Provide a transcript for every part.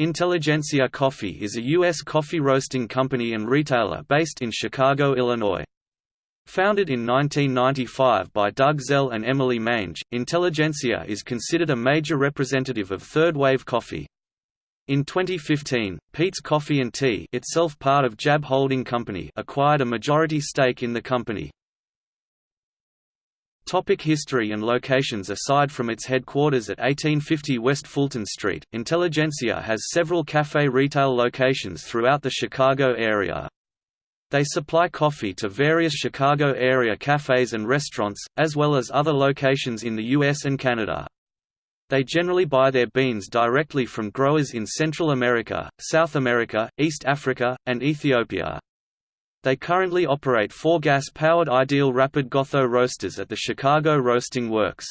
Intelligentsia Coffee is a U.S. coffee roasting company and retailer based in Chicago, Illinois. Founded in 1995 by Doug Zell and Emily Mange, Intelligentsia is considered a major representative of third-wave coffee. In 2015, Peet's Coffee and Tea itself part of JAB Holding Company acquired a majority stake in the company. Topic history and locations Aside from its headquarters at 1850 West Fulton Street, Intelligentsia has several cafe retail locations throughout the Chicago area. They supply coffee to various Chicago area cafes and restaurants, as well as other locations in the US and Canada. They generally buy their beans directly from growers in Central America, South America, East Africa, and Ethiopia. They currently operate four gas-powered Ideal Rapid Gothot roasters at the Chicago Roasting Works.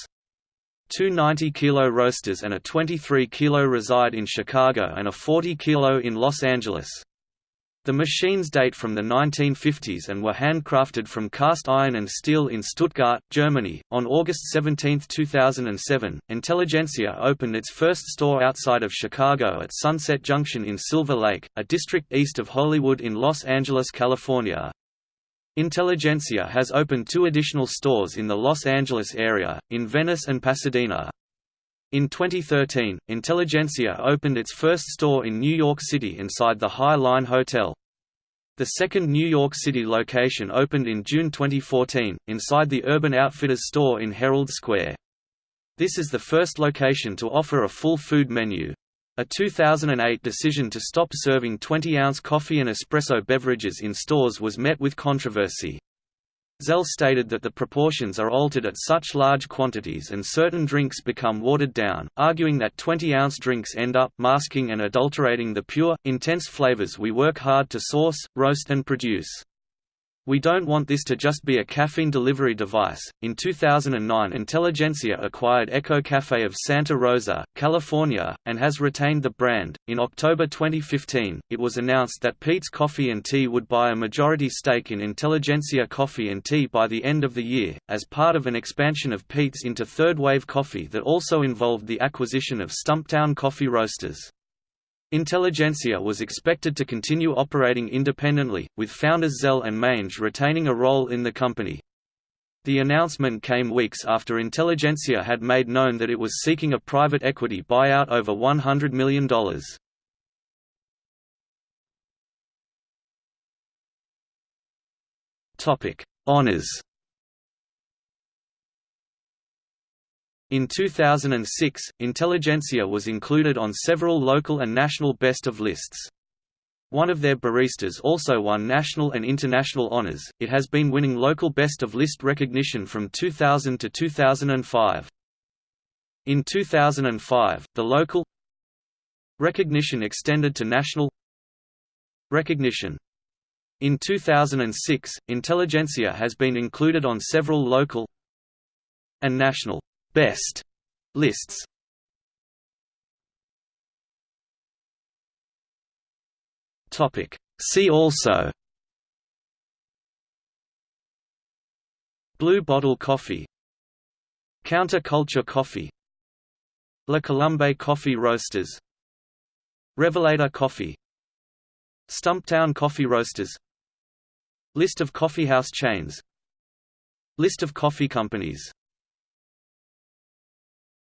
Two 90-kilo roasters and a 23-kilo reside in Chicago and a 40-kilo in Los Angeles. The machines date from the 1950s and were handcrafted from cast iron and steel in Stuttgart, Germany. On August 17, 2007, Intelligentsia opened its first store outside of Chicago at Sunset Junction in Silver Lake, a district east of Hollywood in Los Angeles, California. Intelligentsia has opened two additional stores in the Los Angeles area, in Venice and Pasadena. In 2013, Intelligentsia opened its first store in New York City inside the High Line Hotel. The second New York City location opened in June 2014, inside the Urban Outfitters store in Herald Square. This is the first location to offer a full food menu. A 2008 decision to stop serving 20-ounce coffee and espresso beverages in stores was met with controversy. Zell stated that the proportions are altered at such large quantities and certain drinks become watered down, arguing that 20-ounce drinks end up masking and adulterating the pure, intense flavors we work hard to source, roast and produce. We don't want this to just be a caffeine delivery device. In 2009, Intelligentsia acquired Ecco Caffè of Santa Rosa, California, and has retained the brand. In October 2015, it was announced that Peet's Coffee and Tea would buy a majority stake in Intelligentsia Coffee and Tea by the end of the year, as part of an expansion of Peet's into third wave coffee that also involved the acquisition of Stumptown Coffee Roasters. Intelligentsia was expected to continue operating independently, with founders Zell and Mange retaining a role in the company. The announcement came weeks after Intelligentsia had made known that it was seeking a private equity buyout over $100 million. Honors In 2006, Intelligentsia was included on several local and national best of lists. One of their baristas also won national and international honors. It has been winning local best of list recognition from 2000 to 2005. In 2005, the local recognition extended to national recognition. In 2006, Intelligentsia has been included on several local and national Best lists. Topic. See also. Blue bottle coffee. Counterculture coffee. La Colombe Coffee Roasters. Revelator Coffee. Stumptown Coffee Roasters. List of coffeehouse chains. List of coffee companies